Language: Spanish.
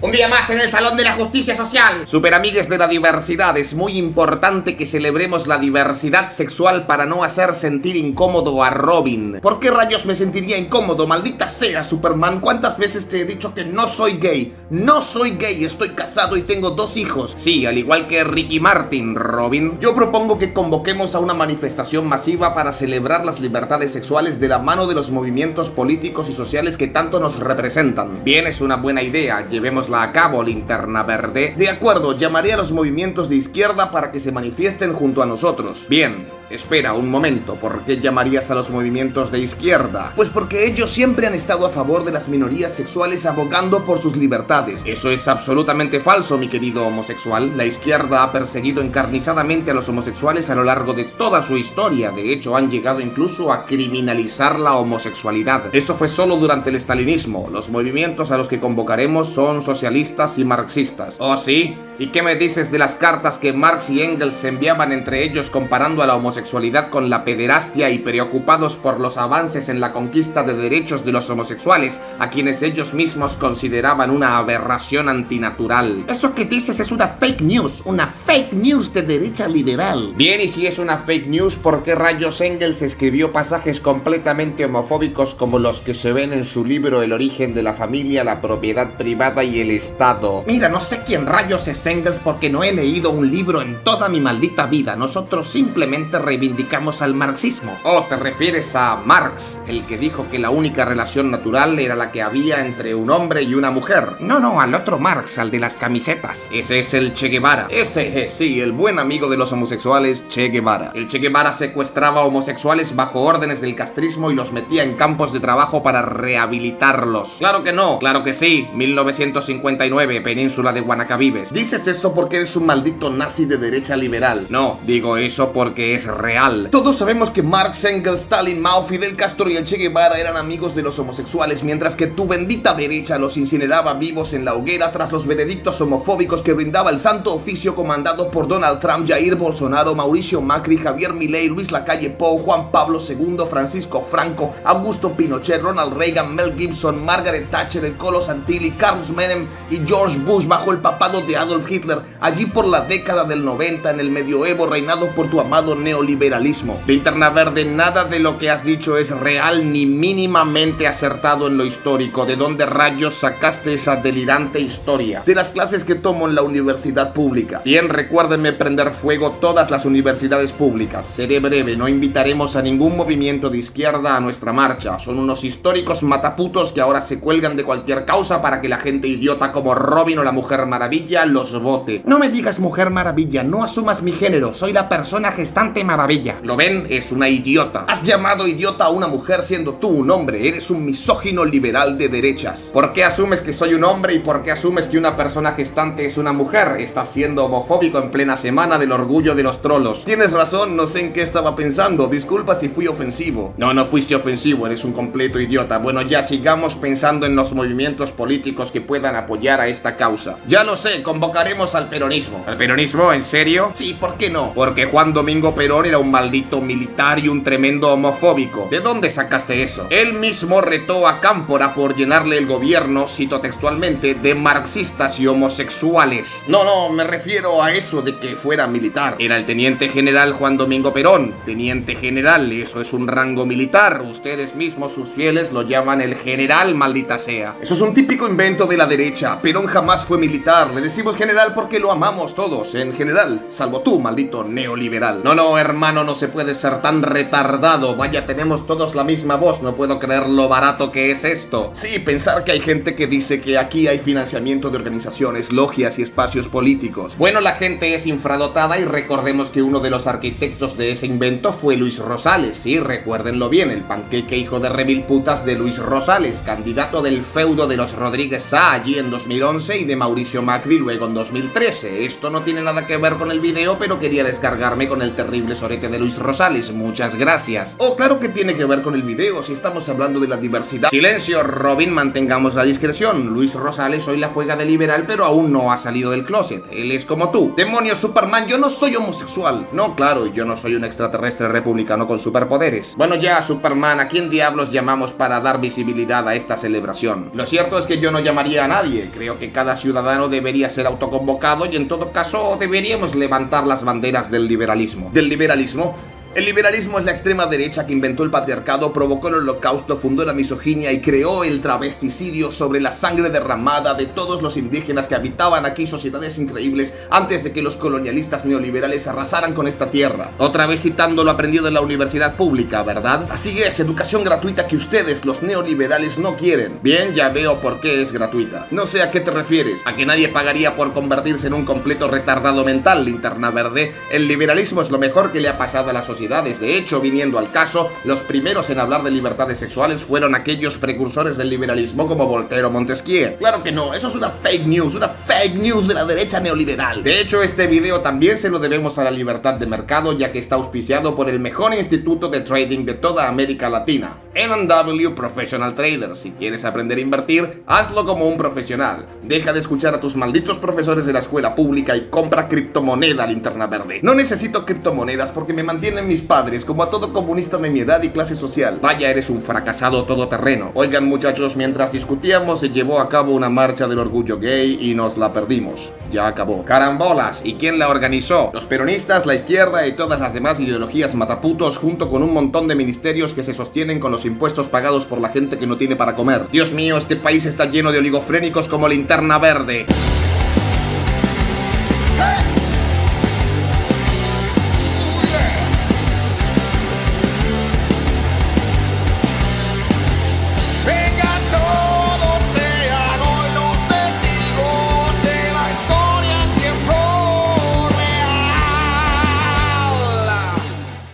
Un día más en el Salón de la Justicia Social. Super amigues de la diversidad, es muy importante que celebremos la diversidad sexual para no hacer sentir incómodo a Robin. ¿Por qué rayos me sentiría incómodo? Maldita sea, Superman. ¿Cuántas veces te he dicho que no soy gay? No soy gay, estoy casado y tengo dos hijos. Sí, al igual que Ricky Martin, Robin. Yo propongo que convoquemos a una manifestación masiva para celebrar las libertades sexuales de la mano de los movimientos políticos y sociales que tanto nos representan. Bien, es una buena idea. Llevemos la a cabo, linterna verde. De acuerdo, llamaré a los movimientos de izquierda para que se manifiesten junto a nosotros. Bien, Espera un momento, ¿por qué llamarías a los movimientos de izquierda? Pues porque ellos siempre han estado a favor de las minorías sexuales abogando por sus libertades. Eso es absolutamente falso, mi querido homosexual. La izquierda ha perseguido encarnizadamente a los homosexuales a lo largo de toda su historia. De hecho, han llegado incluso a criminalizar la homosexualidad. Eso fue solo durante el estalinismo. Los movimientos a los que convocaremos son socialistas y marxistas. ¿Oh sí? ¿Y qué me dices de las cartas que Marx y Engels enviaban entre ellos comparando a la homosexualidad con la pederastia y preocupados por los avances en la conquista de derechos de los homosexuales, a quienes ellos mismos consideraban una aberración antinatural? Eso que dices es una fake news, una fake news de derecha liberal. Bien, y si es una fake news, ¿por qué rayos Engels escribió pasajes completamente homofóbicos como los que se ven en su libro El origen de la familia, la propiedad privada y el Estado? Mira, no sé quién rayos es Engels porque no he leído un libro en toda mi maldita vida. Nosotros simplemente reivindicamos al marxismo. Oh, te refieres a Marx, el que dijo que la única relación natural era la que había entre un hombre y una mujer. No, no, al otro Marx, al de las camisetas. Ese es el Che Guevara. Ese, es, sí, el buen amigo de los homosexuales, Che Guevara. El Che Guevara secuestraba homosexuales bajo órdenes del castrismo y los metía en campos de trabajo para rehabilitarlos. Claro que no, claro que sí. 1959, península de Guanacavives. Dice eso porque eres un maldito nazi de derecha liberal. No, digo eso porque es real. Todos sabemos que Marx, Engels, Stalin, Mao, Fidel Castro y el Che Guevara eran amigos de los homosexuales, mientras que tu bendita derecha los incineraba vivos en la hoguera tras los veredictos homofóbicos que brindaba el santo oficio comandado por Donald Trump, Jair Bolsonaro, Mauricio Macri, Javier Milei, Luis Lacalle Pou, Juan Pablo II, Francisco Franco, Augusto Pinochet, Ronald Reagan, Mel Gibson, Margaret Thatcher, el Colo Santilli, Carlos Menem y George Bush bajo el papado de Adolf Hitler, allí por la década del 90 en el medioevo reinado por tu amado neoliberalismo. Linterna Verde, nada de lo que has dicho es real ni mínimamente acertado en lo histórico. ¿De dónde rayos sacaste esa delirante historia? De las clases que tomo en la universidad pública. Bien, recuérdenme prender fuego todas las universidades públicas. Seré breve, no invitaremos a ningún movimiento de izquierda a nuestra marcha. Son unos históricos mataputos que ahora se cuelgan de cualquier causa para que la gente idiota como Robin o la Mujer Maravilla los bote. No me digas mujer maravilla, no asumas mi género, soy la persona gestante maravilla. ¿Lo ven? Es una idiota. Has llamado idiota a una mujer siendo tú un hombre, eres un misógino liberal de derechas. ¿Por qué asumes que soy un hombre y por qué asumes que una persona gestante es una mujer? Estás siendo homofóbico en plena semana del orgullo de los trolos. Tienes razón, no sé en qué estaba pensando, disculpa si fui ofensivo. No, no fuiste ofensivo, eres un completo idiota. Bueno, ya sigamos pensando en los movimientos políticos que puedan apoyar a esta causa. Ya lo sé, convocaremos al peronismo. ¿El peronismo? ¿En serio? Sí, ¿por qué no? Porque Juan Domingo Perón era un maldito militar y un tremendo homofóbico. ¿De dónde sacaste eso? Él mismo retó a Cámpora por llenarle el gobierno, cito textualmente, de marxistas y homosexuales. No, no, me refiero a eso de que fuera militar. Era el teniente general Juan Domingo Perón. Teniente general, eso es un rango militar. Ustedes mismos, sus fieles, lo llaman el general, maldita sea. Eso es un típico invento de la derecha. Perón jamás fue militar. Le decimos general porque lo amamos todos, en general, salvo tú, maldito neoliberal. No, no, hermano, no se puede ser tan retardado. Vaya, tenemos todos la misma voz, no puedo creer lo barato que es esto. Sí, pensar que hay gente que dice que aquí hay financiamiento de organizaciones, logias y espacios políticos. Bueno, la gente es infradotada y recordemos que uno de los arquitectos de ese invento fue Luis Rosales. Sí, recuérdenlo bien, el panqueque hijo de remil putas de Luis Rosales, candidato del feudo de los Rodríguez Sá allí en 2011 y de Mauricio Macri luego en 2013. Esto no tiene nada que ver con el video, pero quería descargarme con el terrible profesorete de Luis Rosales, muchas gracias. Oh, claro que tiene que ver con el video, si estamos hablando de la diversidad. Silencio, Robin, mantengamos la discreción. Luis Rosales hoy la juega de liberal, pero aún no ha salido del closet. Él es como tú. Demonios, Superman, yo no soy homosexual. No, claro, yo no soy un extraterrestre republicano con superpoderes. Bueno ya, Superman, ¿a quién diablos llamamos para dar visibilidad a esta celebración? Lo cierto es que yo no llamaría a nadie. Creo que cada ciudadano debería ser autoconvocado y en todo caso deberíamos levantar las banderas. ¿Del liberalismo? federalismo el liberalismo es la extrema derecha que inventó el patriarcado, provocó el holocausto, fundó la misoginia y creó el travesticidio sobre la sangre derramada de todos los indígenas que habitaban aquí sociedades increíbles antes de que los colonialistas neoliberales arrasaran con esta tierra. Otra vez citando lo aprendido en la universidad pública, ¿verdad? Así es, educación gratuita que ustedes, los neoliberales, no quieren. Bien, ya veo por qué es gratuita. No sé a qué te refieres, a que nadie pagaría por convertirse en un completo retardado mental, linterna verde. El liberalismo es lo mejor que le ha pasado a la sociedad de hecho, viniendo al caso, los primeros en hablar de libertades sexuales fueron aquellos precursores del liberalismo como Voltaire o Montesquieu. Claro que no, eso es una fake news, una fake news de la derecha neoliberal. De hecho, este video también se lo debemos a la libertad de mercado, ya que está auspiciado por el mejor instituto de trading de toda América Latina. M&W Professional Trader. Si quieres aprender a invertir, hazlo como un profesional. Deja de escuchar a tus malditos profesores de la escuela pública y compra criptomoneda linterna verde. No necesito criptomonedas porque me mantienen mis padres, como a todo comunista de mi edad y clase social. Vaya, eres un fracasado todoterreno. Oigan muchachos, mientras discutíamos se llevó a cabo una marcha del orgullo gay y nos la perdimos. Ya acabó. Carambolas, ¿y quién la organizó? Los peronistas, la izquierda y todas las demás ideologías mataputos junto con un montón de ministerios que se sostienen con los impuestos pagados por la gente que no tiene para comer. Dios mío, este país está lleno de oligofrénicos como linterna verde.